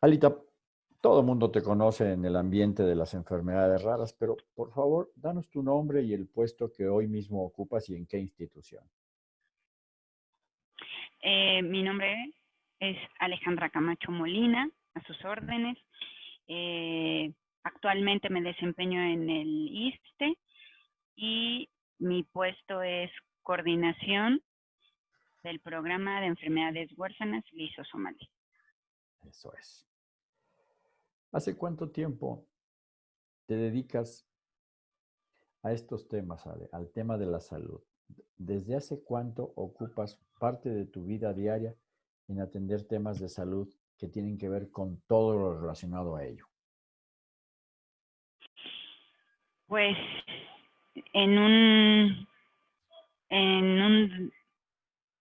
Alita, todo el mundo te conoce en el ambiente de las enfermedades raras, pero por favor, danos tu nombre y el puesto que hoy mismo ocupas y en qué institución. Eh, mi nombre es Alejandra Camacho Molina, a sus órdenes. Eh, actualmente me desempeño en el ISTE y mi puesto es coordinación del programa de enfermedades huérfanas lisosomal. Eso es. ¿Hace cuánto tiempo te dedicas a estos temas, al tema de la salud? ¿Desde hace cuánto ocupas parte de tu vida diaria en atender temas de salud que tienen que ver con todo lo relacionado a ello? Pues en un, en un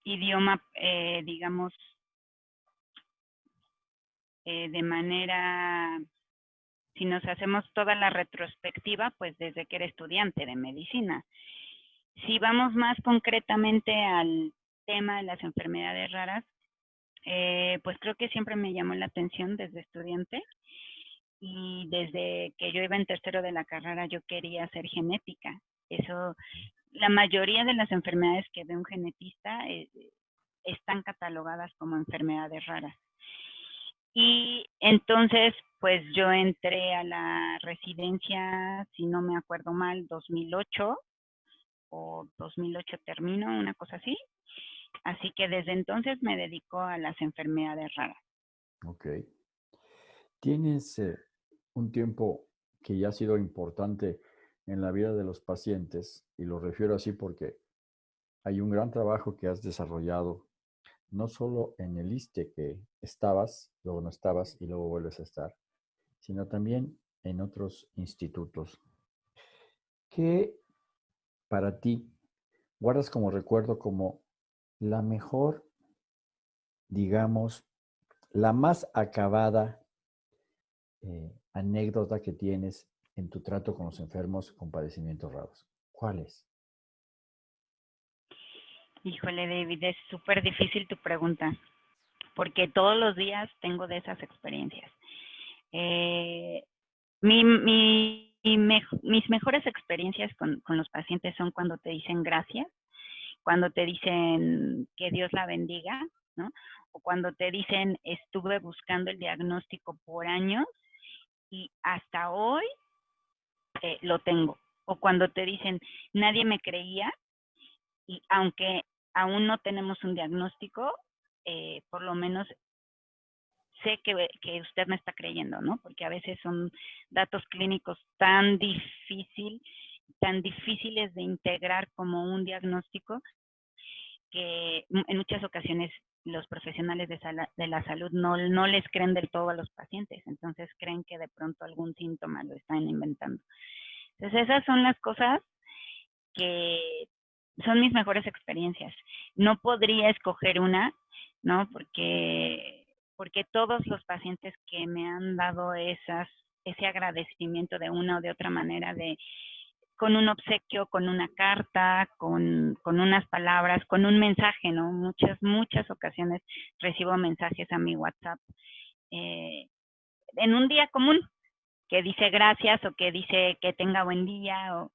idioma, eh, digamos, eh, de manera, si nos hacemos toda la retrospectiva, pues desde que era estudiante de medicina. Si vamos más concretamente al tema de las enfermedades raras, eh, pues creo que siempre me llamó la atención desde estudiante y desde que yo iba en tercero de la carrera yo quería hacer genética. Eso, la mayoría de las enfermedades que ve un genetista eh, están catalogadas como enfermedades raras. Y entonces, pues yo entré a la residencia, si no me acuerdo mal, 2008 o 2008 termino, una cosa así. Así que desde entonces me dedico a las enfermedades raras. Ok. Tienes eh, un tiempo que ya ha sido importante en la vida de los pacientes, y lo refiero así porque hay un gran trabajo que has desarrollado, no solo en el ISTE que estabas, luego no estabas y luego vuelves a estar, sino también en otros institutos. ¿Qué para ti guardas como recuerdo como la mejor, digamos, la más acabada eh, anécdota que tienes en tu trato con los enfermos con padecimientos raros? ¿Cuál es? Híjole, David, es súper difícil tu pregunta, porque todos los días tengo de esas experiencias. Eh, mis mejores experiencias con, los pacientes son cuando te dicen gracias, cuando te dicen que Dios la bendiga, ¿no? O cuando te dicen estuve buscando el diagnóstico por años y hasta hoy eh, lo tengo. O cuando te dicen, nadie me creía y aunque aún no tenemos un diagnóstico, eh, por lo menos sé que, usted me está creyendo, ¿no? Porque a veces son datos clínicos tan difícil, tan difíciles de integrar como un diagnóstico que en muchas ocasiones los profesionales de, de la salud no, no, les creen del todo a los pacientes, entonces creen que de pronto algún síntoma lo están inventando. Entonces esas son las cosas que son mis mejores experiencias. No podría escoger una, ¿no? Porque, porque todos los pacientes que me han dado esas, ese agradecimiento de una o de otra manera de con un obsequio, con una carta, con, con, unas palabras, con un mensaje, ¿no? Muchas, muchas ocasiones recibo mensajes a mi WhatsApp eh, en un día común que dice gracias o que dice que tenga buen día o,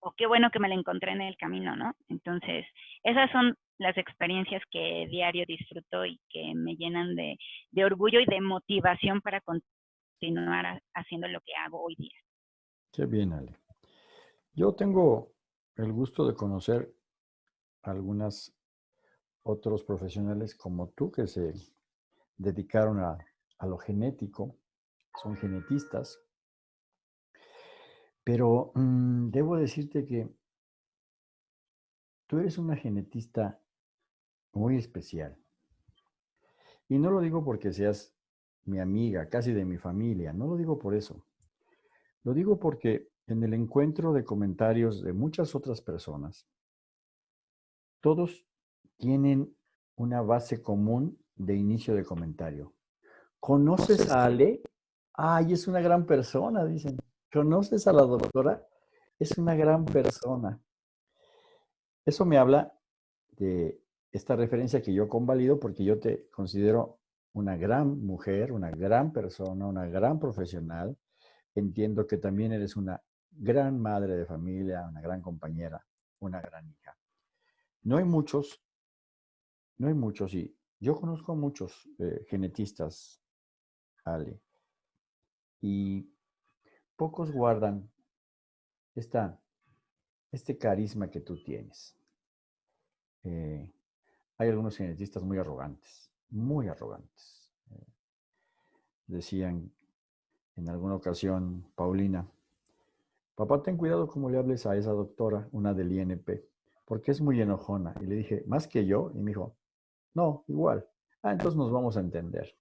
o qué bueno que me la encontré en el camino, ¿no? Entonces, esas son las experiencias que diario disfruto y que me llenan de, orgullo y de motivación para continuar haciendo lo que hago hoy día. Qué bien, Ale. Yo tengo el gusto de conocer algunos otros profesionales como tú que se dedicaron a, lo genético, son genetistas, pero mm, debo decirte que tú eres una genetista muy especial. Y no lo digo porque seas mi amiga, casi de mi familia, no lo digo por eso. Lo digo porque en el encuentro de comentarios de muchas otras personas, todos tienen una base común de inicio de comentario. ¿Conoces a Ale? Ay, es una gran persona, dicen. ¿Conoces a la doctora? Es una gran persona. Eso me habla de esta referencia que yo convalido porque yo te considero una gran mujer, una gran persona, una gran profesional. Entiendo que también eres una gran madre de familia, una gran compañera, una gran hija. No hay muchos, no hay muchos, y yo conozco muchos eh, genetistas, Ale, y pocos guardan esta, este carisma que tú tienes. Eh, hay algunos genetistas muy arrogantes, muy arrogantes. Eh, decían en alguna ocasión, Paulina, papá, ten cuidado cómo le hables a esa doctora, una del INP, porque es muy enojona. Y le dije, ¿más que yo? Y me dijo, no, igual. Ah, entonces nos vamos a entender.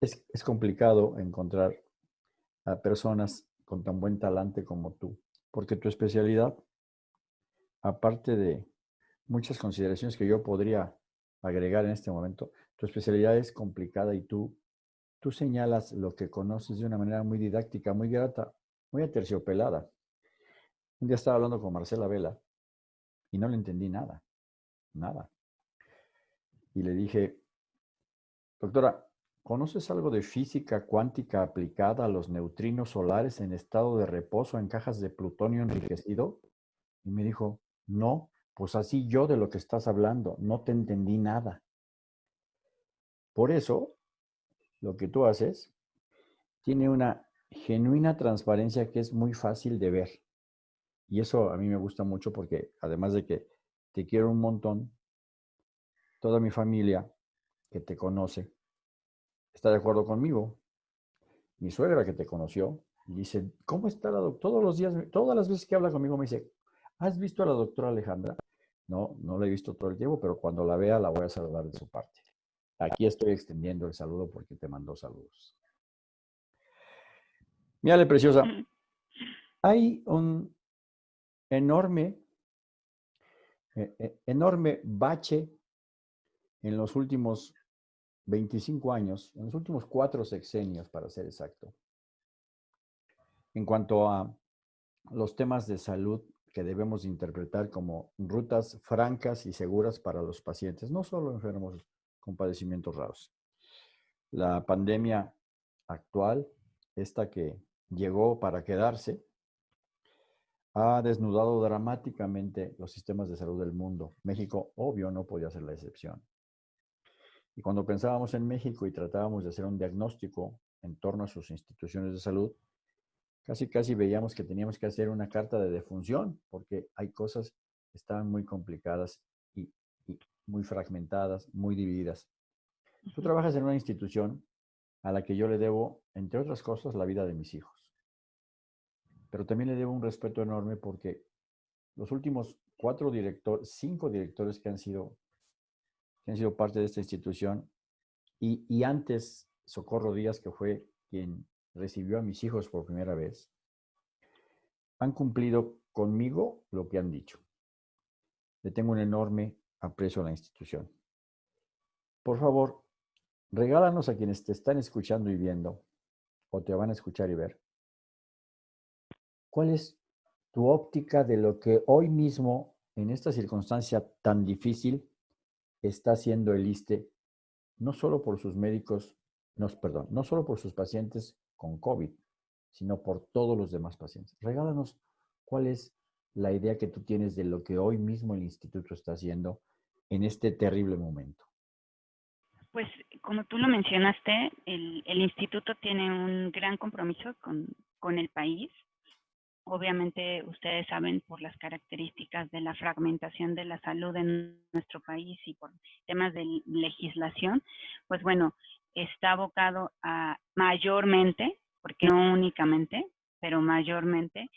Es, es complicado encontrar a personas con tan buen talante como tú, porque tu especialidad, aparte de muchas consideraciones que yo podría agregar en este momento, tu especialidad es complicada y tú, tú señalas lo que conoces de una manera muy didáctica, muy grata, muy aterciopelada. Un día estaba hablando con Marcela Vela y no le entendí nada, nada. Y le dije, doctora, ¿conoces algo de física cuántica aplicada a los neutrinos solares en estado de reposo en cajas de plutonio enriquecido? Y me dijo, no, pues así yo de lo que estás hablando, no te entendí nada. Por eso, lo que tú haces tiene una genuina transparencia que es muy fácil de ver. Y eso a mí me gusta mucho porque además de que te quiero un montón, toda mi familia que te conoce está de acuerdo conmigo. Mi suegra que te conoció dice, ¿cómo está la doctora? Todos los días, todas las veces que habla conmigo me dice, ¿has visto a la doctora Alejandra? No, no la he visto todo el tiempo, pero cuando la vea la voy a saludar de su parte. Aquí estoy extendiendo el saludo porque te mandó saludos. Mírale, preciosa. Hay un enorme, e, e, enorme bache en los últimos 25 años, en los últimos cuatro sexenios, para ser exacto, en cuanto a los temas de salud que debemos interpretar como rutas francas y seguras para los pacientes, no solo enfermos con padecimientos raros. La pandemia actual, esta que llegó para quedarse, ha desnudado dramáticamente los sistemas de salud del mundo. México, obvio, no podía ser la excepción. Y cuando pensábamos en México y tratábamos de hacer un diagnóstico en torno a sus instituciones de salud, casi casi veíamos que teníamos que hacer una carta de defunción, porque hay cosas que estaban muy complicadas y, y muy fragmentadas, muy divididas. Tú trabajas en una institución a la que yo le debo, entre otras cosas, la vida de mis hijos pero también le debo un respeto enorme porque los últimos cuatro directores, cinco directores que han sido, que han sido parte de esta institución, y, y antes Socorro Díaz, que fue quien recibió a mis hijos por primera vez, han cumplido conmigo lo que han dicho. Le tengo un enorme aprecio a la institución. Por favor, regálanos a quienes te están escuchando y viendo, o te van a escuchar y ver, ¿Cuál es tu óptica de lo que hoy mismo, en esta circunstancia tan difícil, está haciendo el ISTE, no solo por sus médicos, no, perdón, no solo por sus pacientes con COVID, sino por todos los demás pacientes? Regálanos cuál es la idea que tú tienes de lo que hoy mismo el instituto está haciendo en este terrible momento. Pues como tú lo mencionaste, el, instituto tiene un gran compromiso con, con el país Obviamente ustedes saben por las características de la fragmentación de la salud en nuestro país y por temas de legislación, pues bueno, está abocado a mayormente, porque no únicamente, pero mayormente,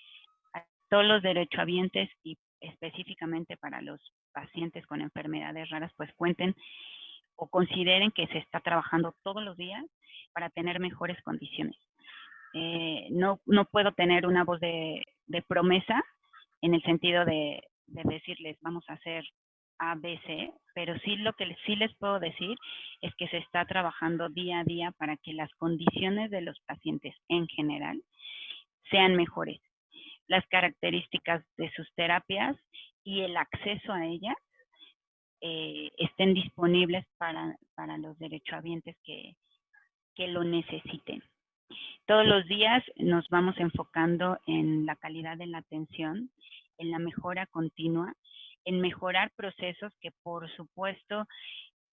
a todos los derechohabientes y específicamente para los pacientes con enfermedades raras, pues cuenten o consideren que se está trabajando todos los días para tener mejores condiciones. Eh, no, no puedo tener una voz de, promesa en el sentido de, decirles vamos a hacer A, pero sí lo que sí les puedo decir es que se está trabajando día a día para que las condiciones de los pacientes en general sean mejores. Las características de sus terapias y el acceso a ellas eh, estén disponibles para, para los derechohabientes que, que lo necesiten. Todos los días nos vamos enfocando en la calidad de la atención, en la mejora continua, en mejorar procesos que por supuesto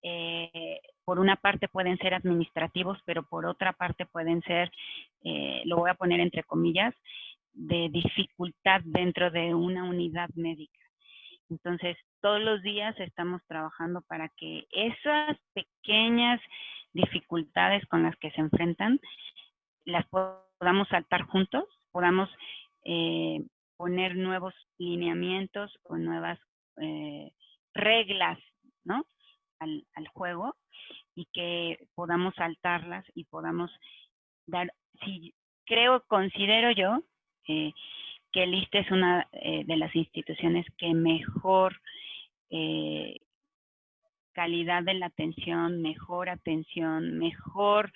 eh, por una parte pueden ser administrativos, pero por otra parte pueden ser, eh, lo voy a poner entre comillas, de dificultad dentro de una unidad médica. Entonces, todos los días estamos trabajando para que esas pequeñas dificultades con las que se enfrentan las podamos saltar juntos, podamos eh, poner nuevos lineamientos o nuevas eh, reglas ¿no? al, juego y que podamos saltarlas y podamos dar, si creo, considero yo eh, que el ISTE es una de las instituciones que mejor calidad de la atención, mejor atención, mejor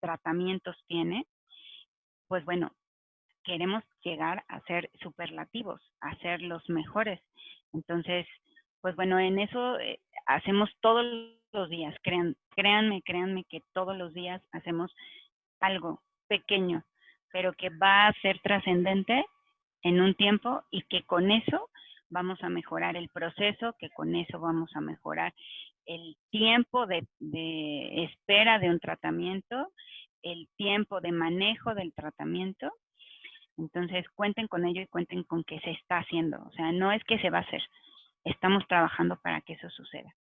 tratamientos tiene, pues bueno, queremos llegar a ser superlativos, a ser los mejores. Entonces, pues bueno, en eso eh, hacemos todos los días, crean, créanme, créanme que todos los días hacemos algo pequeño, pero que va a ser trascendente en un tiempo y que con eso vamos a mejorar el proceso, que con eso vamos a mejorar el tiempo de, espera de un tratamiento, el tiempo de manejo del tratamiento. Entonces, cuenten con ello y cuenten con que se está haciendo. O sea, no es que se va a hacer. Estamos trabajando para que eso suceda.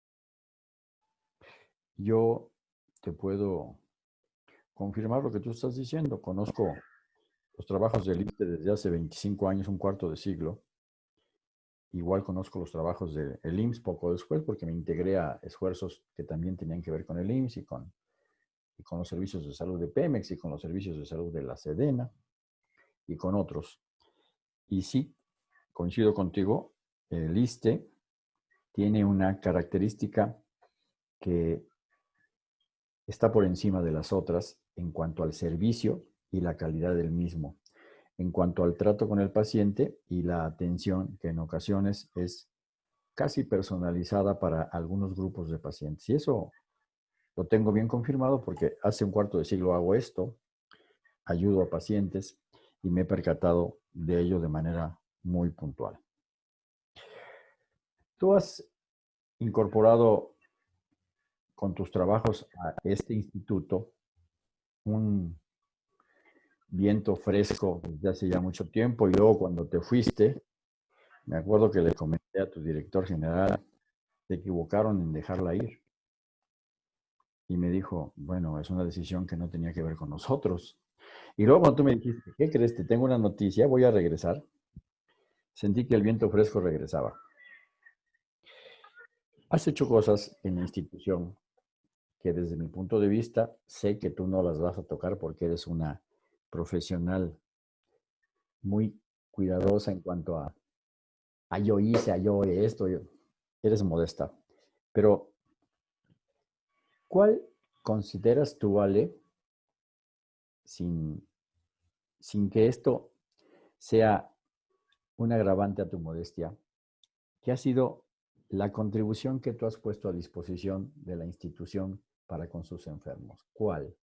Yo te puedo confirmar lo que tú estás diciendo. Conozco los trabajos del ISTE desde hace 25 años, un cuarto de siglo. Igual conozco los trabajos del IMSS poco después porque me integré a esfuerzos que también tenían que ver con el IMSS y con, y con los servicios de salud de Pemex y con los servicios de salud de la Sedena y con otros. Y sí, coincido contigo, el ISTE tiene una característica que está por encima de las otras en cuanto al servicio y la calidad del mismo en cuanto al trato con el paciente y la atención que en ocasiones es casi personalizada para algunos grupos de pacientes. Y eso lo tengo bien confirmado porque hace un cuarto de siglo hago esto, ayudo a pacientes y me he percatado de ello de manera muy puntual. Tú has incorporado con tus trabajos a este instituto un viento fresco desde hace ya mucho tiempo y luego cuando te fuiste, me acuerdo que le comenté a tu director general, te equivocaron en dejarla ir. Y me dijo, bueno, es una decisión que no tenía que ver con nosotros. Y luego cuando tú me dijiste, ¿qué crees? Te tengo una noticia, voy a regresar. Sentí que el viento fresco regresaba. Has hecho cosas en la institución que desde mi punto de vista sé que tú no las vas a tocar porque eres una profesional muy cuidadosa en cuanto a, a yo hice, a yo esto, eres modesta. Pero, ¿cuál consideras tú, Ale, sin, sin que esto sea un agravante a tu modestia, que ha sido la contribución que tú has puesto a disposición de la institución para con sus enfermos? ¿Cuál?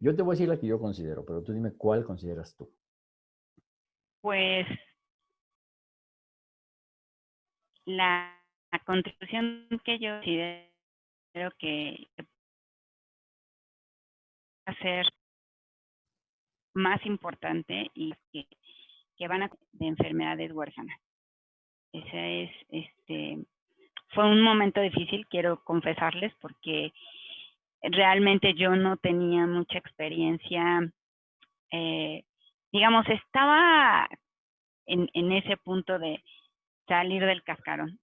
Yo te voy a decir la que yo considero, pero tú dime cuál consideras tú. Pues la, contribución que yo considero que va a ser más importante y que, van a de enfermedades huérfanas. Ese es, este, fue un momento difícil, quiero confesarles, porque realmente yo no tenía mucha experiencia, eh, digamos, estaba en, ese punto de salir del cascarón.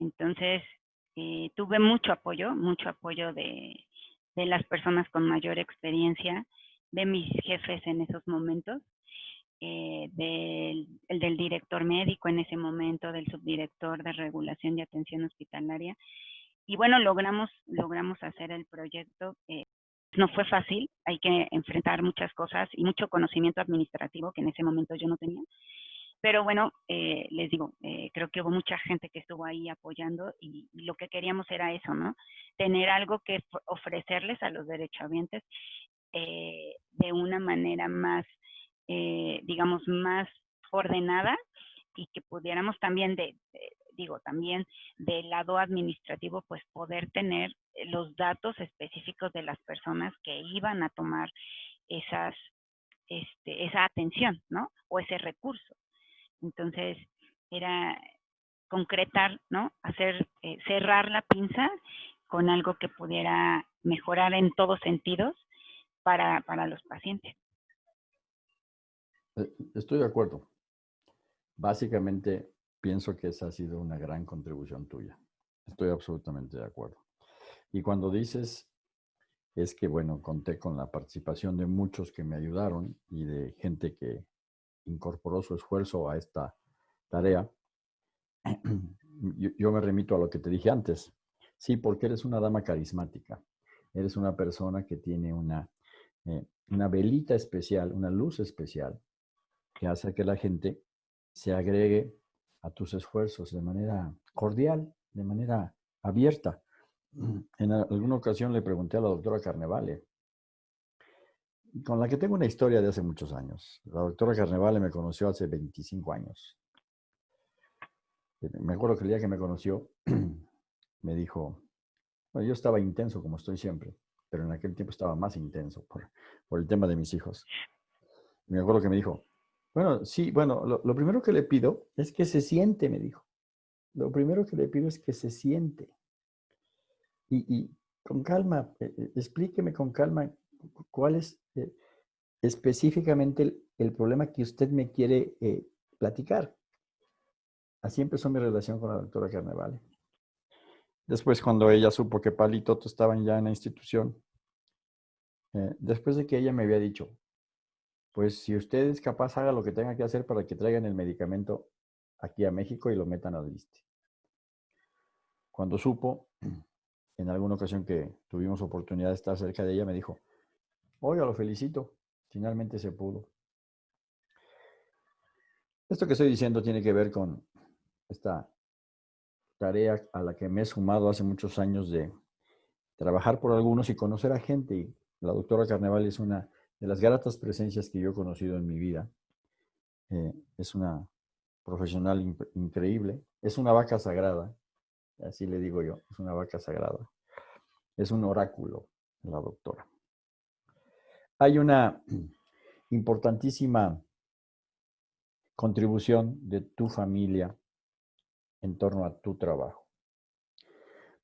Entonces, eh, tuve mucho apoyo, mucho apoyo de, de las personas con mayor experiencia, de mis jefes en esos momentos, eh, del, el del director médico en ese momento, del subdirector de regulación y atención hospitalaria, y bueno, logramos, logramos hacer el proyecto. Eh, no fue fácil, hay que enfrentar muchas cosas y mucho conocimiento administrativo que en ese momento yo no tenía. Pero bueno, eh, les digo, eh, creo que hubo mucha gente que estuvo ahí apoyando y, lo que queríamos era eso, ¿no? Tener algo que ofrecerles a los derechohabientes eh, de una manera más, digamos, más ordenada y que pudiéramos también de, digo, también del lado administrativo, pues poder tener los datos específicos de las personas que iban a tomar esas, este, esa atención, ¿no? O ese recurso. Entonces, era concretar, ¿no? Hacer, eh, cerrar la pinza con algo que pudiera mejorar en todos sentidos para, para los pacientes. Eh, estoy de acuerdo. Básicamente, pienso que esa ha sido una gran contribución tuya. Estoy absolutamente de acuerdo. Y cuando dices, es que, bueno, conté con la participación de muchos que me ayudaron y de gente que incorporó su esfuerzo a esta tarea, yo, me remito a lo que te dije antes. Sí, porque eres una dama carismática. Eres una persona que tiene una, eh, una velita especial, una luz especial, que hace que la gente se agregue a tus esfuerzos de manera cordial, de manera abierta. En alguna ocasión le pregunté a la doctora Carnevale, con la que tengo una historia de hace muchos años. La doctora Carnevale me conoció hace 25 años. Me acuerdo que el día que me conoció, me dijo, bueno, yo estaba intenso como estoy siempre, pero en aquel tiempo estaba más intenso por, por el tema de mis hijos. Me acuerdo que me dijo, bueno, sí, bueno, lo, primero que le pido es que se siente, me dijo. Lo primero que le pido es que se siente. Y, con calma, eh, eh, explíqueme con calma cuál es eh, específicamente el, problema que usted me quiere platicar. Así empezó mi relación con la doctora Carnevale. Después, cuando ella supo que Palito estaban ya en la institución, después de que ella me había dicho, pues si usted es capaz, haga lo que tenga que hacer para que traigan el medicamento aquí a México y lo metan al liste. Cuando supo, en alguna ocasión que tuvimos oportunidad de estar cerca de ella, me dijo, oiga, lo felicito, finalmente se pudo. Esto que estoy diciendo tiene que ver con esta tarea a la que me he sumado hace muchos años de trabajar por algunos y conocer a gente. Y la doctora Carneval es una de las gratas presencias que yo he conocido en mi vida. Eh, es una profesional increíble, es una vaca sagrada, así le digo yo, es una vaca sagrada. Es un oráculo, la doctora. Hay una importantísima contribución de tu familia en torno a tu trabajo.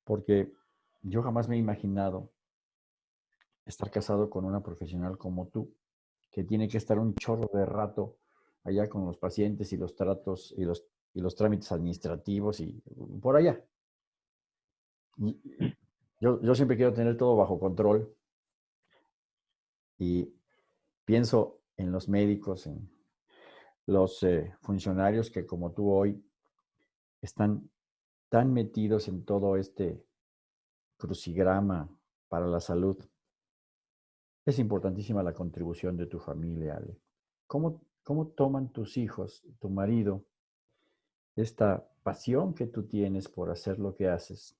Porque yo jamás me he imaginado estar casado con una profesional como tú, que tiene que estar un chorro de rato allá con los pacientes y los tratos y los, y los trámites administrativos y por allá. yo, yo siempre quiero tener todo bajo control y pienso en los médicos, en los eh, funcionarios que como tú hoy están tan metidos en todo este crucigrama para la salud es importantísima la contribución de tu familia. ¿Cómo, ¿Cómo toman tus hijos, tu marido, esta pasión que tú tienes por hacer lo que haces?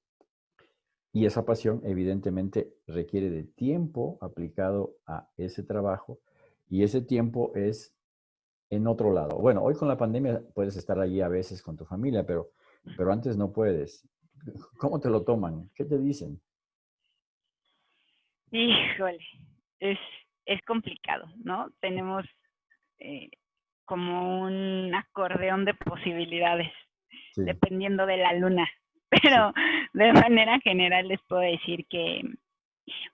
Y esa pasión evidentemente requiere de tiempo aplicado a ese trabajo y ese tiempo es en otro lado. Bueno, hoy con la pandemia puedes estar allí a veces con tu familia, pero, pero antes no puedes. ¿Cómo te lo toman? ¿Qué te dicen? Híjole, es, es complicado, ¿no? Tenemos eh, como un acordeón de posibilidades, dependiendo de la luna. Pero de manera general les puedo decir que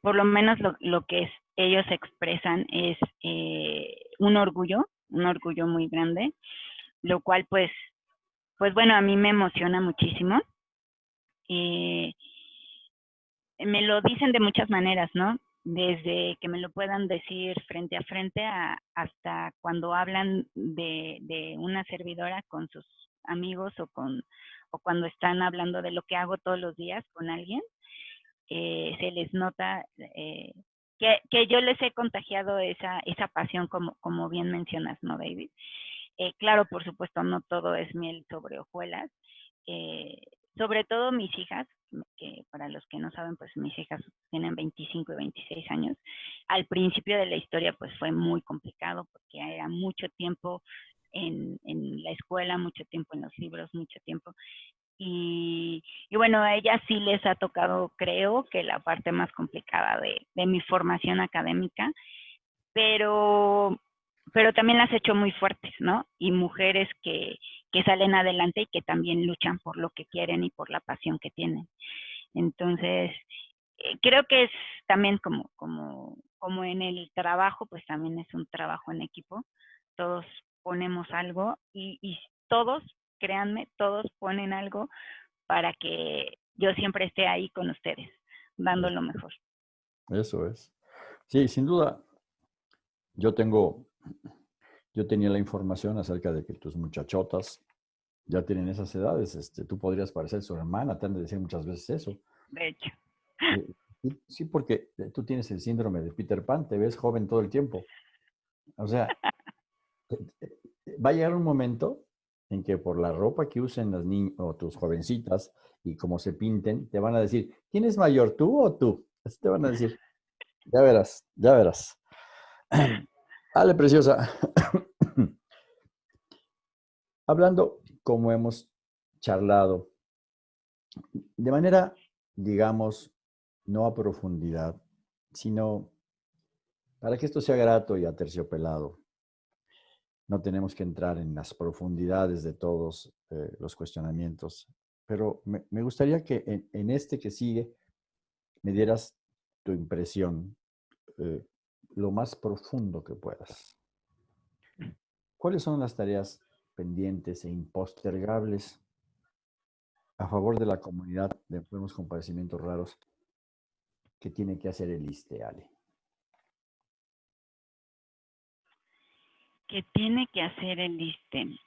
por lo menos lo, lo que es, ellos expresan es eh, un orgullo, un orgullo muy grande, lo cual pues, pues bueno, a mí me emociona muchísimo. Eh, me lo dicen de muchas maneras, ¿no? Desde que me lo puedan decir frente a frente hasta cuando hablan de, una servidora con sus amigos o con o cuando están hablando de lo que hago todos los días con alguien, eh, se les nota eh, que, yo les he contagiado esa, esa pasión como, como bien mencionas, ¿no, David? Eh, claro, por supuesto, no todo es miel sobre hojuelas. Eh, sobre todo mis hijas, que para los que no saben, pues mis hijas tienen 25 y 26 años. Al principio de la historia, pues fue muy complicado porque era mucho tiempo en, en la escuela, mucho tiempo en los libros, mucho tiempo. Y, y, bueno, a ellas sí les ha tocado, creo, que la parte más complicada de, de mi formación académica, pero, pero también las he hecho muy fuertes, ¿no? Y mujeres que, que salen adelante y que también luchan por lo que quieren y por la pasión que tienen. Entonces, eh, creo que es también como, como, como en el trabajo, pues también es un trabajo en equipo. Todos ponemos algo y, y todos, créanme, todos ponen algo para que yo siempre esté ahí con ustedes, dando lo mejor. Eso es. Sí, sin duda. Yo tengo yo tenía la información acerca de que tus muchachotas ya tienen esas edades. Este, tú podrías parecer su hermana, te han de decir muchas veces eso. De hecho. Eh, sí, porque eh, tú tienes el síndrome de Peter Pan, te ves joven todo el tiempo. O sea, eh, va a llegar un momento en que por la ropa que usen las niñas o tus jovencitas y cómo se pinten, te van a decir, ¿quién es mayor, tú o tú? Así te van a decir. Ya verás, ya verás. Ale, preciosa. Hablando como hemos charlado, de manera, digamos, no a profundidad, sino para que esto sea grato y aterciopelado. No tenemos que entrar en las profundidades de todos eh, los cuestionamientos, pero me, gustaría que en, este que sigue me dieras tu impresión eh, lo más profundo que puedas. ¿Cuáles son las tareas pendientes e impostergables a favor de la comunidad de enfermos con padecimientos raros que tiene que hacer el ISTE, Ale? ¿Qué tiene que hacer el ISTE?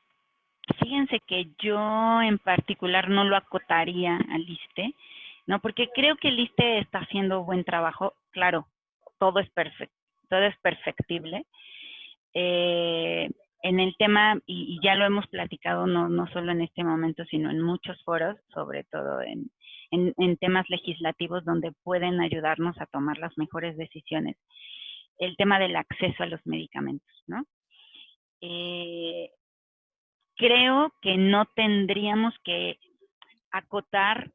Fíjense que yo en particular no lo acotaría al ISTE, ¿no? Porque creo que el ISTE está haciendo buen trabajo. Claro, todo es perfecto es perfectible. Eh, en el tema, y, ya lo hemos platicado no, no solo en este momento, sino en muchos foros, sobre todo en, en, temas legislativos donde pueden ayudarnos a tomar las mejores decisiones. El tema del acceso a los medicamentos, ¿no? Eh, creo que no tendríamos que acotar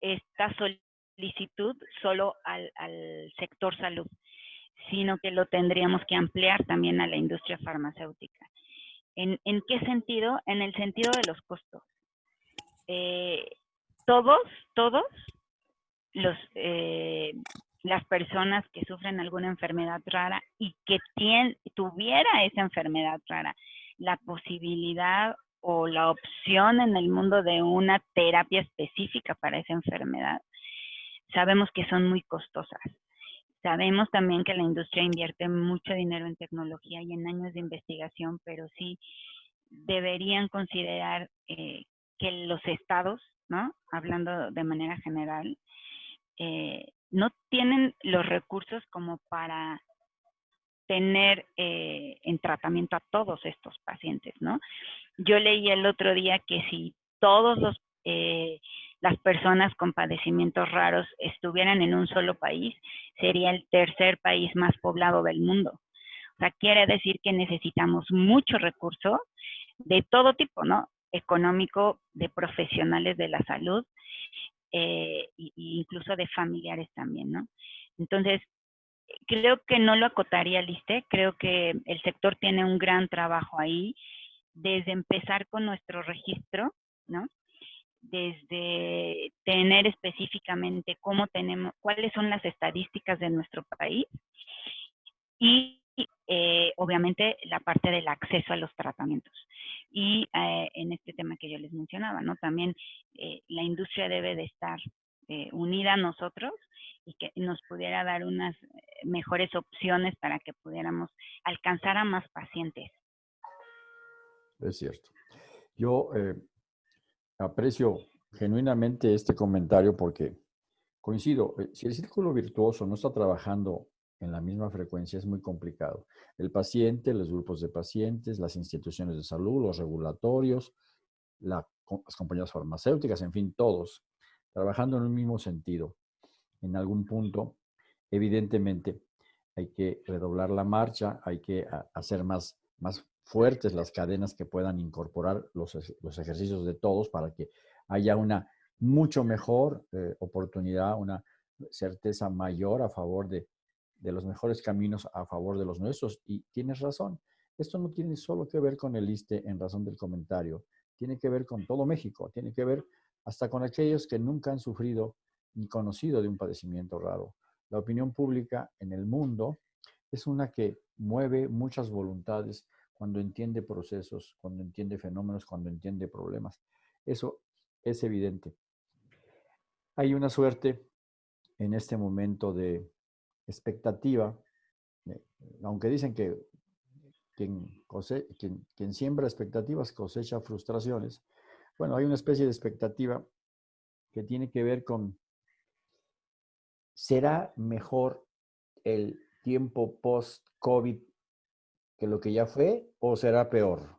esta solicitud solo al, al sector salud sino que lo tendríamos que ampliar también a la industria farmacéutica. ¿En, qué sentido? En el sentido de los costos. Eh, todos, todos los, eh, las personas que sufren alguna enfermedad rara y que tuviera esa enfermedad rara la posibilidad o la opción en el mundo de una terapia específica para esa enfermedad, sabemos que son muy costosas. Sabemos también que la industria invierte mucho dinero en tecnología y en años de investigación, pero sí deberían considerar eh, que los estados, ¿no? Hablando de manera general, eh, no tienen los recursos como para tener eh, en tratamiento a todos estos pacientes, ¿no? Yo leí el otro día que si todos los las personas con padecimientos raros estuvieran en un solo país, sería el tercer país más poblado del mundo. O sea, quiere decir que necesitamos mucho recurso de todo tipo, ¿no? Económico, de profesionales de la salud, e incluso de familiares también, ¿no? Entonces, creo que no lo acotaría Liste, creo que el sector tiene un gran trabajo ahí, desde empezar con nuestro registro, ¿no? Desde tener específicamente cómo tenemos, cuáles son las estadísticas de nuestro país y eh, obviamente la parte del acceso a los tratamientos. Y eh, en este tema que yo les mencionaba, ¿no? También eh, la industria debe de estar unida a nosotros y que nos pudiera dar unas mejores opciones para que pudiéramos alcanzar a más pacientes. Es cierto. Yo Aprecio genuinamente este comentario porque coincido, eh, si el círculo virtuoso no está trabajando en la misma frecuencia es muy complicado. El paciente, los grupos de pacientes, las instituciones de salud, los regulatorios, las compañías farmacéuticas, en fin, todos, trabajando en un mismo sentido. En algún punto, evidentemente, hay que redoblar la marcha, hay que hacer más, más fuertes las cadenas que puedan incorporar los, los ejercicios de todos para que haya una mucho mejor eh, oportunidad, una certeza mayor a favor de, de los mejores caminos a favor de los nuestros. Y tienes razón, esto no tiene solo que ver con el ISTE en razón del comentario, tiene que ver con todo México, tiene que ver hasta con aquellos que nunca han sufrido ni conocido de un padecimiento raro. La opinión pública en el mundo es una que mueve muchas voluntades cuando entiende procesos, cuando entiende fenómenos, cuando entiende problemas. Eso es evidente. Hay una suerte en este momento de expectativa, eh, aunque dicen que quien, quien, siembra expectativas cosecha frustraciones, bueno, hay una especie de expectativa que tiene que ver con, ¿será mejor el tiempo post-COVID que lo que ya fue o será peor?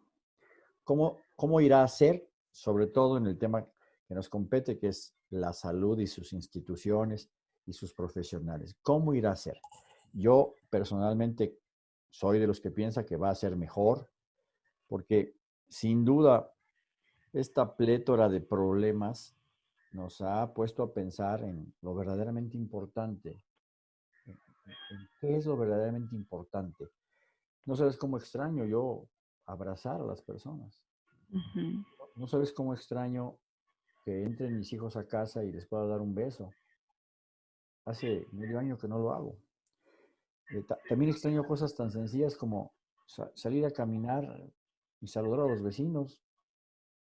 ¿Cómo, ¿Cómo irá a ser, sobre todo en el tema que nos compete, que es la salud y sus instituciones y sus profesionales. ¿Cómo irá a ser? Yo personalmente soy de los que piensa que va a ser mejor, porque sin duda esta plétora de problemas nos ha puesto a pensar en lo verdaderamente importante. ¿Qué es lo verdaderamente importante? No sabes cómo extraño yo abrazar a las personas. No sabes cómo extraño que entren mis hijos a casa y les pueda dar un beso. Hace medio año que no lo hago. Eh, también extraño cosas tan sencillas como salir a caminar y saludar a los vecinos,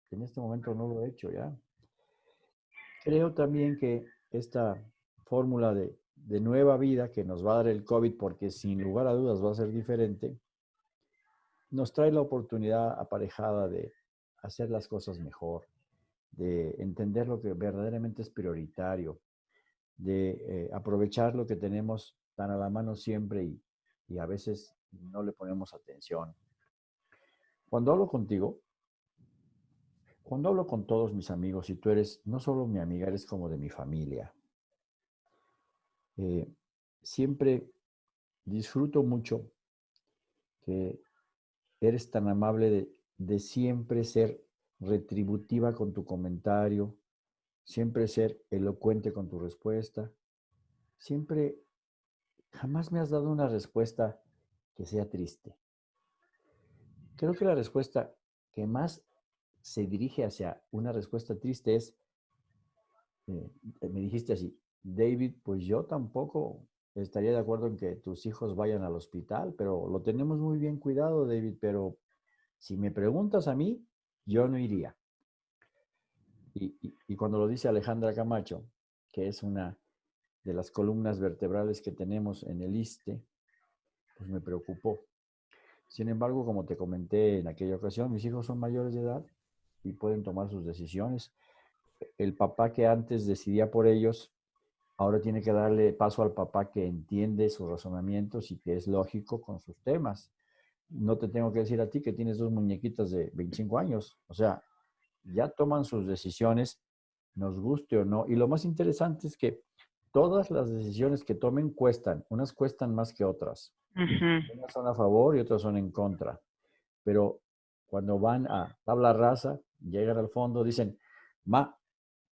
que en este momento no lo he hecho ya. Creo también que esta fórmula de, de nueva vida que nos va a dar el COVID, porque sin lugar a dudas va a ser diferente, nos trae la oportunidad aparejada de hacer las cosas mejor, de entender lo que verdaderamente es prioritario, de eh, aprovechar lo que tenemos tan a la mano siempre y, y, a veces no le ponemos atención. Cuando hablo contigo, cuando hablo con todos mis amigos, y tú eres no solo mi amiga, eres como de mi familia, eh, siempre disfruto mucho que eres tan amable de, siempre ser retributiva con tu comentario, siempre ser elocuente con tu respuesta, siempre, jamás me has dado una respuesta que sea triste. Creo que la respuesta que más se dirige hacia una respuesta triste es, eh, me dijiste así, David, pues yo tampoco estaría de acuerdo en que tus hijos vayan al hospital, pero lo tenemos muy bien cuidado, David, pero si me preguntas a mí, yo no iría. Y, cuando lo dice Alejandra Camacho, que es una de las columnas vertebrales que tenemos en el ISTE, pues me preocupó. Sin embargo, como te comenté en aquella ocasión, mis hijos son mayores de edad y pueden tomar sus decisiones. El papá que antes decidía por ellos, ahora tiene que darle paso al papá que entiende sus razonamientos y que es lógico con sus temas no te tengo que decir a ti que tienes dos muñequitas de 25 años. O sea, ya toman sus decisiones, nos guste o no. Y lo más interesante es que todas las decisiones que tomen cuestan. Unas cuestan más que otras. Unas son a favor y otras son en contra. Pero cuando van a tabla rasa, llegan al fondo, dicen, ma,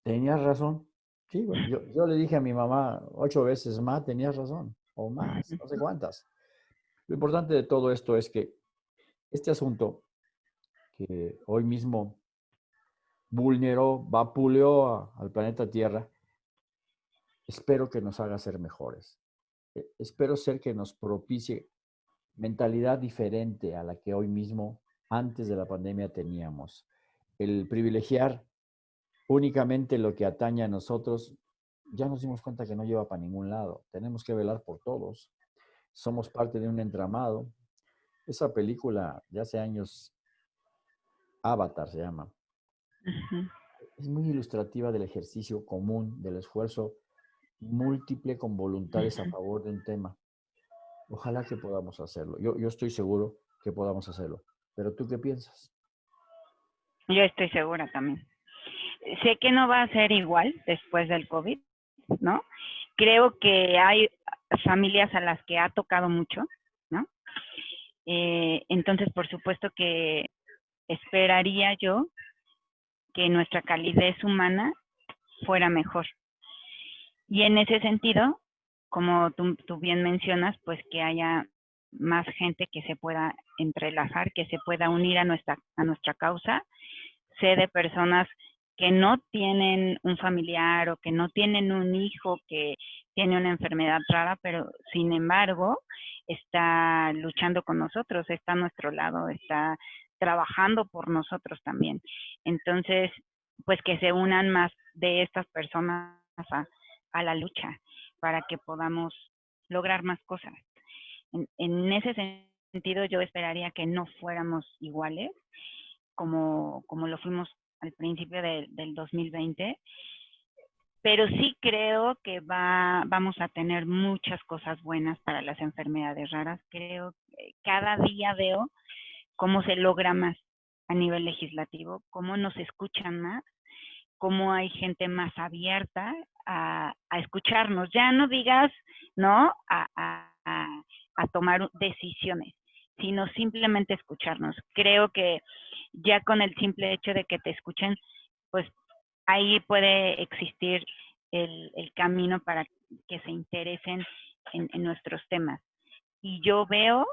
tenías razón. Sí, bueno, yo, yo le dije a mi mamá ocho veces, ma, tenías razón. O más, no sé cuántas. Lo importante de todo esto es que este asunto que hoy mismo vulneró, vapuleó al planeta Tierra, espero que nos haga ser mejores. E, espero ser que nos propicie mentalidad diferente a la que hoy mismo, antes de la pandemia, teníamos. El privilegiar únicamente lo que atañe a nosotros, ya nos dimos cuenta que no lleva para ningún lado. Tenemos que velar por todos somos parte de un entramado. Esa película de hace años, Avatar se llama, es muy ilustrativa del ejercicio común, del esfuerzo múltiple con voluntades a favor de un tema. Ojalá que podamos hacerlo. Yo, yo estoy seguro que podamos hacerlo. Pero tú qué piensas? Yo estoy segura también. Sé que no va a ser igual después del COVID, ¿no? Creo que hay familias a las que ha tocado mucho, ¿no? Eh, entonces, por supuesto que esperaría yo que nuestra calidez humana fuera mejor. Y en ese sentido, como tú, tú, bien mencionas, pues que haya más gente que se pueda entrelazar, que se pueda unir a nuestra, a nuestra causa. Sé de personas que no tienen un familiar o que no tienen un hijo que tiene una enfermedad rara, pero sin embargo está luchando con nosotros, está a nuestro lado, está trabajando por nosotros también. Entonces, pues que se unan más de estas personas a, la lucha para que podamos lograr más cosas. En, en, ese sentido, yo esperaría que no fuéramos iguales como, como lo fuimos al principio de, del 2020, pero sí creo que va, vamos a tener muchas cosas buenas para las enfermedades raras. Creo que cada día veo cómo se logra más a nivel legislativo, cómo nos escuchan más, cómo hay gente más abierta a, escucharnos. Ya no digas, ¿no? A, tomar decisiones, sino simplemente escucharnos. Creo que ya con el simple hecho de que te escuchen, pues ahí puede existir el, camino para que se interesen en, en, nuestros temas. Y yo veo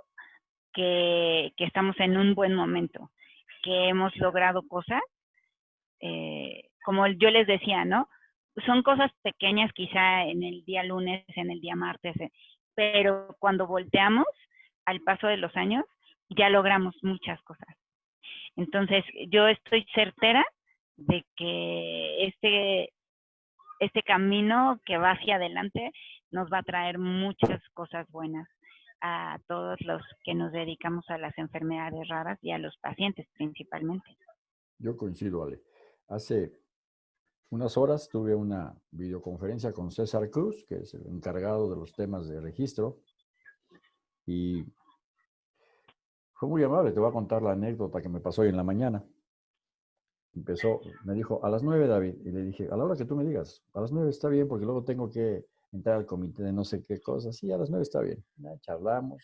que, que, estamos en un buen momento, que hemos logrado cosas, eh, como yo les decía, ¿no? Son cosas pequeñas quizá en el día lunes, en el día martes, eh, pero cuando volteamos al paso de los años, ya logramos muchas cosas. Entonces, yo estoy certera de que este, este camino que va hacia adelante nos va a traer muchas cosas buenas a todos los que nos dedicamos a las enfermedades raras y a los pacientes principalmente. Yo coincido, Ale. Hace unas horas tuve una videoconferencia con César Cruz, que es el encargado de los temas de registro, y fue muy amable, te voy a contar la anécdota que me pasó hoy en la mañana. Empezó, me dijo, a las nueve, David, y le dije, a la hora que tú me digas, a las nueve está bien, porque luego tengo que entrar al comité de no sé qué cosas. Sí, a las nueve está bien. Ya charlamos.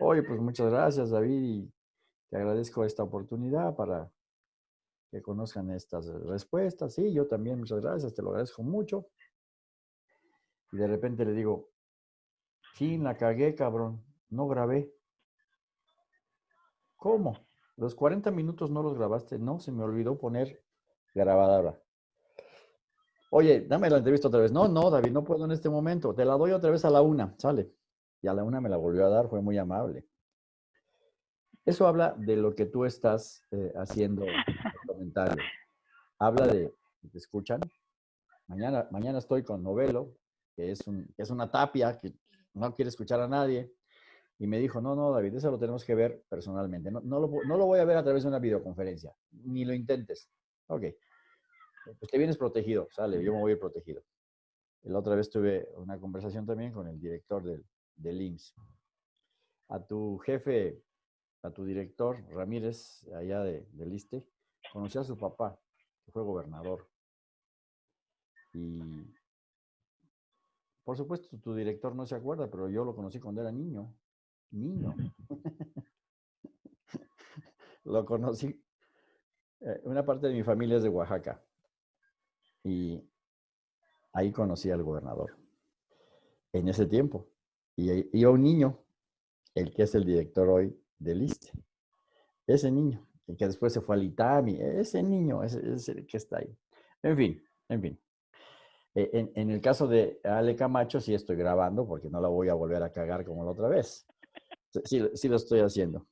Oye, pues muchas gracias, David, y te agradezco esta oportunidad para que conozcan estas respuestas. Sí, yo también, muchas gracias, te lo agradezco mucho. Y de repente le digo, sí, la cagué, cabrón, no grabé. ¿Cómo? Los 40 minutos no los grabaste. No, se me olvidó poner grabadora. Oye, dame la entrevista otra vez. No, no, David, no puedo en este momento. Te la doy otra vez a la una. Sale. Y a la una me la volvió a dar, fue muy amable. Eso habla de lo que tú estás eh, haciendo en. Habla de, ¿te escuchan? Mañana, mañana estoy con Novelo, que es, una tapia que no quiere escuchar a nadie. Y me dijo, no, no, David, eso lo tenemos que ver personalmente. No, no, lo, no lo voy a ver a través de una videoconferencia. Ni lo intentes. Ok. Pues te vienes protegido. Sale, yo me voy a ir protegido. La otra vez tuve una conversación también con el director del, del IMSS. A tu jefe, a tu director, Ramírez, allá de, del ISTE, conocí a su papá, que fue gobernador. Y por supuesto, tu director no se acuerda, pero yo lo conocí cuando era niño niño. Lo conocí. Eh, una parte de mi familia es de Oaxaca. Y ahí conocí al gobernador. En ese tiempo. Y iba un niño, el que es el director hoy del ISTE. Ese niño, el que después se fue al ITAMI. Ese niño, ese es el que está ahí. En fin, en fin. E, en, el caso de Ale Camacho, sí estoy grabando porque no la voy a volver a cagar como la otra vez. Sí, lo estoy haciendo.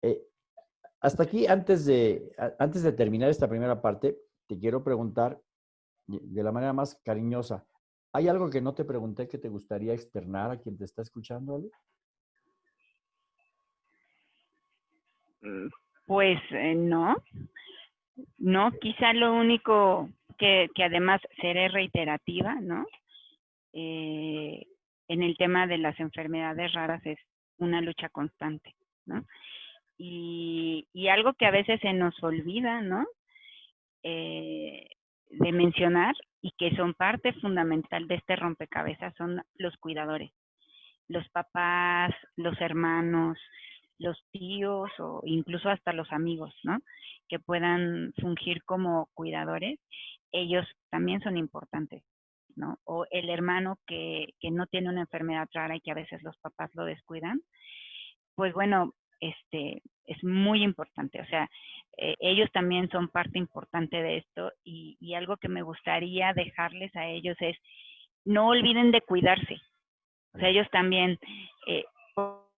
Eh, hasta aquí, antes de, antes de terminar esta primera parte, te quiero preguntar de la manera más cariñosa. ¿Hay algo que no te pregunté que te gustaría externar a quien te está escuchando, Ale? Pues eh, no. No, quizá lo único que, que además seré reiterativa, ¿no? Eh, en el tema de las enfermedades raras es una lucha constante, ¿no? Y, y algo que a veces se nos olvida, ¿no? Eh, de mencionar y que son parte fundamental de este rompecabezas son los cuidadores, los papás, los hermanos, los tíos o incluso hasta los amigos, ¿no? Que puedan fungir como cuidadores, ellos también son importantes, ¿no? O el hermano que, que no tiene una enfermedad rara y que a veces los papás lo descuidan, pues bueno, este, es muy importante. O sea, eh, ellos también son parte importante de esto y, y, algo que me gustaría dejarles a ellos es no olviden de cuidarse. O sea, ellos también, eh,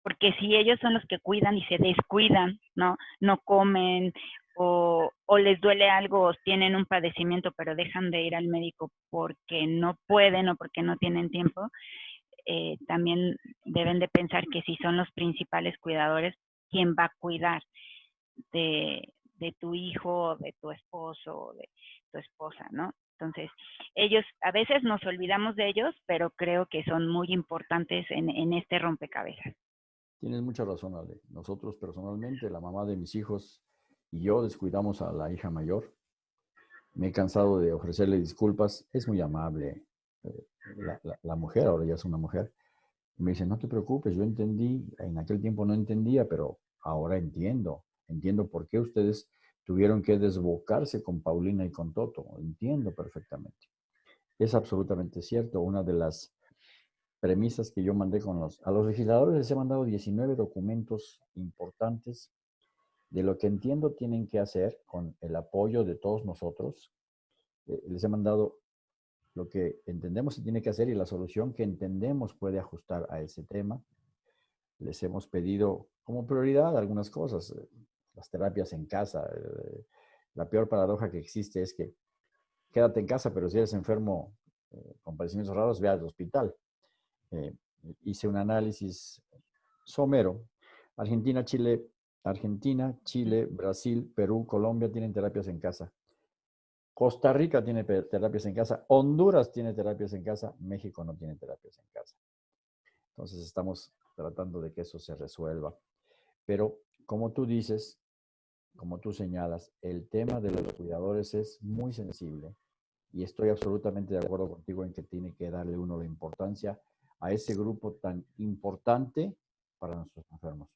porque si ellos son los que cuidan y se descuidan, ¿no? No comen o, les duele algo o tienen un padecimiento pero dejan de ir al médico porque no pueden o porque no tienen tiempo, eh, también deben de pensar que si son los principales cuidadores, quién va a cuidar de, tu hijo, de tu esposo, de tu esposa, ¿no? Entonces, ellos, a veces nos olvidamos de ellos, pero creo que son muy importantes en, este rompecabezas. Tienes mucha razón, Ale. Nosotros personalmente, la mamá de mis hijos y yo descuidamos a la hija mayor. Me he cansado de ofrecerle disculpas. Es muy amable eh, la, mujer, ahora ya es una mujer. Me dice, no te preocupes, yo entendí, en aquel tiempo no entendía, pero ahora entiendo. Entiendo por qué ustedes tuvieron que desbocarse con Paulina y con Toto. Entiendo perfectamente. Es absolutamente cierto. Una de las premisas que yo mandé con los, a los legisladores les he mandado 19 documentos importantes de lo que entiendo tienen que hacer con el apoyo de todos nosotros. Eh, les he mandado lo que entendemos se tiene que hacer y la solución que entendemos puede ajustar a ese tema. Les hemos pedido como prioridad algunas cosas, eh, las terapias en casa. Eh, la peor paradoja que existe es que quédate en casa, pero si eres enfermo con padecimientos raros, ve al hospital. hice un análisis somero. Argentina, Chile, Argentina, Chile, Brasil, Perú, Colombia tienen terapias en casa. Costa Rica tiene terapias en casa, Honduras tiene terapias en casa, México no tiene terapias en casa. Entonces estamos tratando de que eso se resuelva. Pero como tú dices, como tú señalas, el tema de los cuidadores es muy sensible y estoy absolutamente de acuerdo contigo en que tiene que darle uno la importancia a ese grupo tan importante para nuestros enfermos.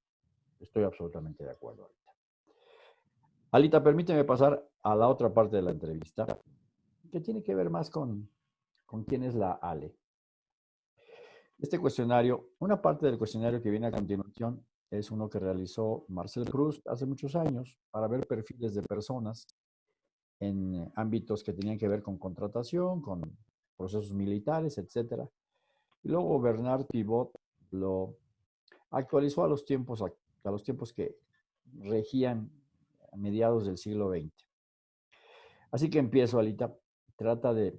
Estoy absolutamente de acuerdo. Alita, permíteme pasar a la otra parte de la entrevista, que tiene que ver más con, con quién es la Ale. Este cuestionario, una parte del cuestionario que viene a continuación es uno que realizó Marcel Cruz hace muchos años para ver perfiles de personas en ámbitos que tenían que ver con contratación, con procesos militares, etc. Y luego Bernard Pivot lo actualizó a los tiempos, a los tiempos que regían a mediados del siglo XX. Así que empiezo, Alita. Trata de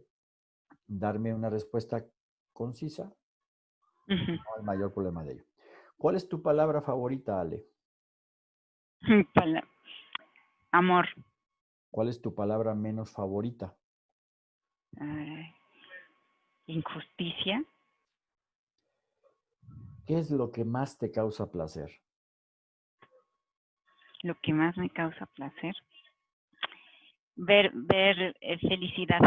darme una respuesta concisa. No hay mayor problema de ello. ¿Cuál es tu palabra favorita, Ale? Amor. ¿Cuál es tu palabra menos favorita? injusticia. ¿Qué es lo que más te causa placer? Lo que más me causa placer. Ver, ver eh, felicidad,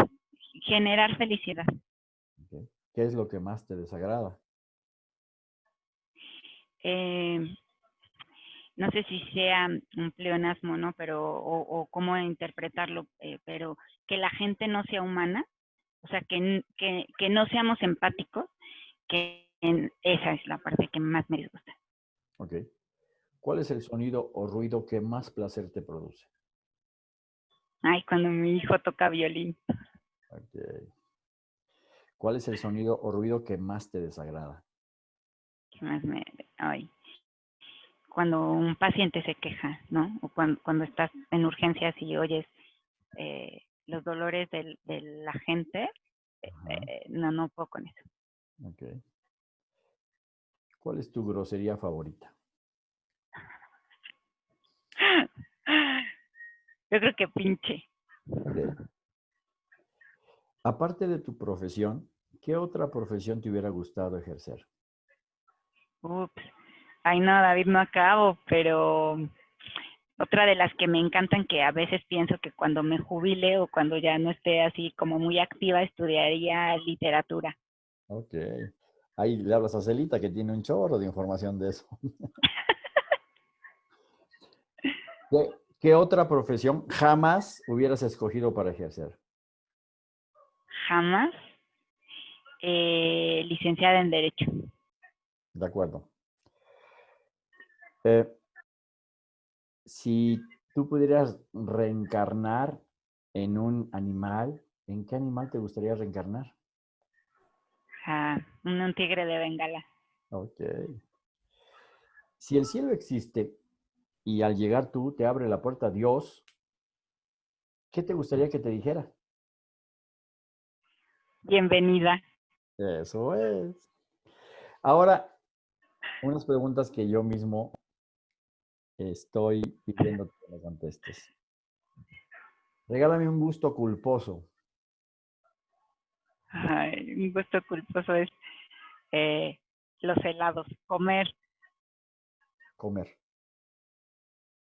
generar felicidad. ¿Qué es lo que más te desagrada? Eh, no sé si sea un pleonasmo, ¿no? Pero, o, cómo interpretarlo, eh, pero que la gente no sea humana, o sea, que, que, que no seamos empáticos, que esa es la parte que más me disgusta. Ok. ¿Cuál es el sonido o ruido que más placer te produce? Ay, cuando mi hijo toca violín. Okay. ¿Cuál es el sonido o ruido que más te desagrada? ¿Qué más me... Ay. Cuando un paciente se queja, ¿no? O cuando, cuando estás en urgencias y oyes eh, los dolores de, la gente, eh, eh, no, no puedo con eso. Ok. ¿Cuál es tu grosería favorita? Yo creo que pinche. Aparte de tu profesión, ¿Qué otra profesión te hubiera gustado ejercer? Ups. Ay, no, David, no acabo, pero otra de las que me encantan que a veces pienso que cuando me jubile o cuando ya no esté así como muy activa, estudiaría literatura. Ok. Ahí le hablas a Celita que tiene un chorro de información de eso. ¿Qué, otra profesión jamás hubieras escogido para ejercer? Jamás. Eh, licenciada en Derecho. De acuerdo. Eh, si tú pudieras reencarnar en un animal, ¿en qué animal te gustaría reencarnar? Ah, un tigre de Bengala. Ok. Si el cielo existe y al llegar tú te abre la puerta Dios, ¿qué te gustaría que te dijera? Bienvenida. Eso es. Ahora, unas preguntas que yo mismo estoy pidiendo que me contestes. Regálame un gusto culposo. Ay, un gusto culposo es eh, los helados, comer. Comer.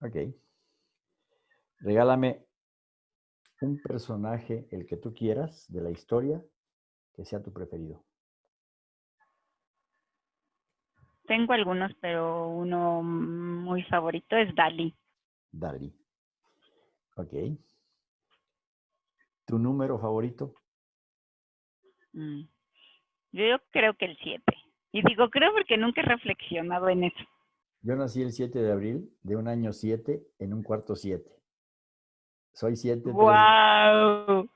Ok. Regálame un personaje, el que tú quieras, de la historia, que sea tu preferido. Tengo algunos, pero uno muy favorito es Dali. Dali. Ok. ¿Tu número favorito? Mm. Yo creo que el 7. Y digo creo porque nunca he reflexionado en eso. Yo nací el 7 de abril de un año 7 en un cuarto 7. Soy 7. ¡Wow!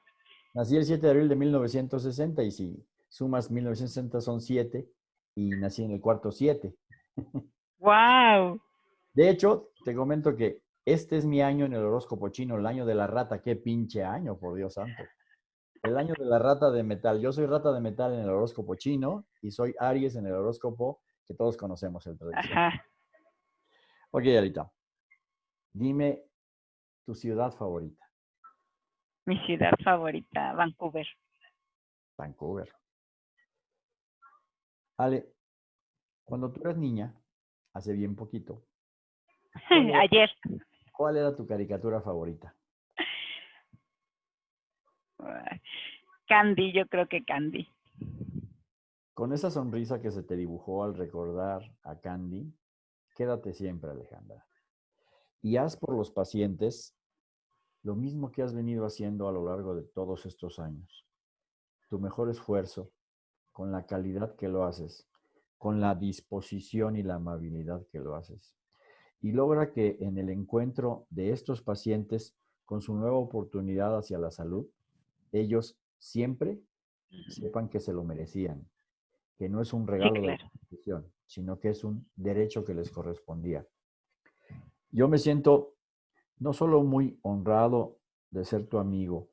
Nací el 7 de abril de 1960 y si sumas 1960 son 7 y nací en el cuarto 7. ¡Wow! De hecho, te comento que este es mi año en el horóscopo chino, el año de la rata. ¡Qué pinche año, por Dios santo! El año de la rata de metal. Yo soy rata de metal en el horóscopo chino y soy Aries en el horóscopo que todos conocemos, el tradicional. Ajá. Ok, Alita. Dime tu ciudad favorita. Mi ciudad favorita, Vancouver. Vancouver. Ale, cuando tú eras niña, hace bien poquito. Ayer. ¿Cuál era tu caricatura favorita? Candy, yo creo que Candy. Con esa sonrisa que se te dibujó al recordar a Candy, quédate siempre, Alejandra. Y haz por los pacientes lo mismo que has venido haciendo a lo largo de todos estos años. Tu mejor esfuerzo, con la calidad que lo haces, con la disposición y la amabilidad que lo haces. Y logra que en el encuentro de estos pacientes con su nueva oportunidad hacia la salud, ellos siempre sepan que se lo merecían, que no es un regalo de la institución, sino que es un derecho que les correspondía. Yo me siento no solo muy honrado de ser tu amigo,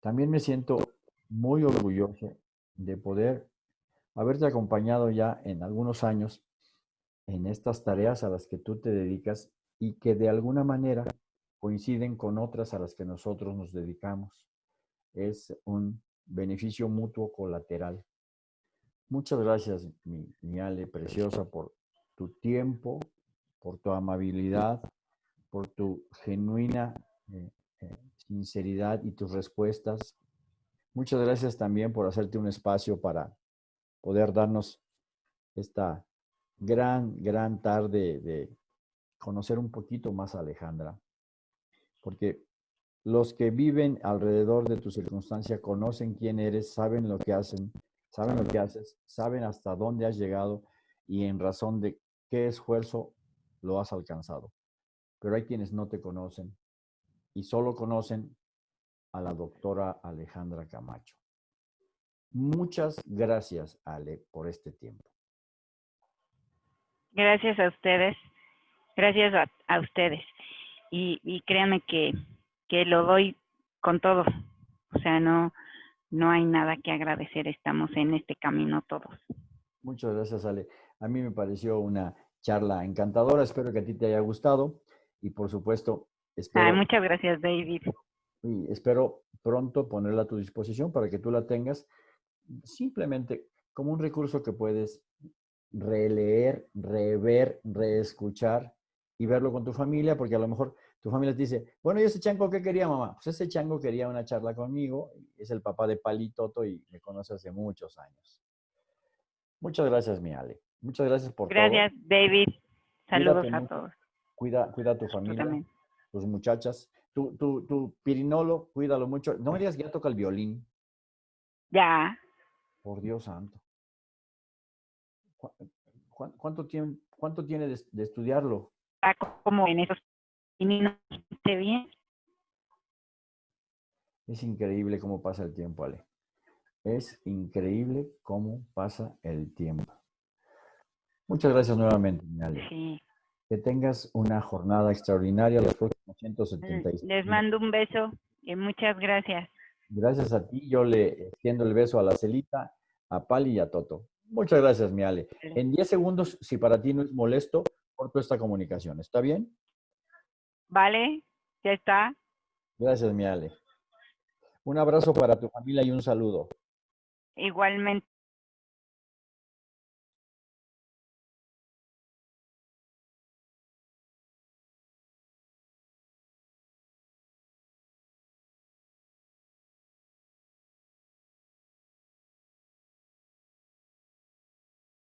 también me siento muy orgulloso de poder haberte acompañado ya en algunos años en estas tareas a las que tú te dedicas y que de alguna manera coinciden con otras a las que nosotros nos dedicamos. Es un beneficio mutuo colateral. Muchas gracias, mi, Ale preciosa, por tu tiempo, por tu amabilidad, por tu genuina eh, eh, sinceridad y tus respuestas. Muchas gracias también por hacerte un espacio para poder darnos esta gran, gran tarde de conocer un poquito más a Alejandra. Porque los que viven alrededor de tu circunstancia conocen quién eres, saben lo que hacen, saben lo que haces, saben hasta dónde has llegado y en razón de qué esfuerzo lo has alcanzado. Pero hay quienes no te conocen y solo conocen a la doctora Alejandra Camacho. Muchas gracias, Ale, por este tiempo. Gracias a ustedes. Gracias a, ustedes. Y, créanme que, que lo doy con todo. O sea, no, no hay nada que agradecer. Estamos en este camino todos. Muchas gracias, Ale. A mí me pareció una charla encantadora. Espero que a ti te haya gustado. Y por supuesto, espero... muchas gracias, David. Y espero pronto ponerla a tu disposición para que tú la tengas simplemente como un recurso que puedes releer, rever, reescuchar y verlo con tu familia, porque a lo mejor tu familia te dice, bueno, ¿y ese chango qué quería, mamá? Pues ese chango quería una charla conmigo, es el papá de Palitoto y me conoce hace muchos años. Muchas gracias, mi Ale. Muchas gracias por gracias, todo. David. Saludos a todos. Cuida, cuida a tu familia, tus muchachas. Tu, tu, tu pirinolo, cuídalo mucho. No me digas que ya toca el violín. Ya. Por Dios santo. ¿Cuánto tiene, cuánto tiene de, estudiarlo? Como en esos bien. Es increíble cómo pasa el tiempo, Ale. Es increíble cómo pasa el tiempo. Muchas gracias nuevamente, Ale. Sí. Que tengas una jornada extraordinaria los próximos 176. Les mando un beso y muchas gracias. Gracias a ti. Yo le extiendo el beso a la Celita, a Pali y a Toto. Muchas gracias, mi Ale. En 10 segundos, si para ti no es molesto, corto esta comunicación. ¿Está bien? Vale, ya está. Gracias, mi Ale. Un abrazo para tu familia y un saludo. Igualmente.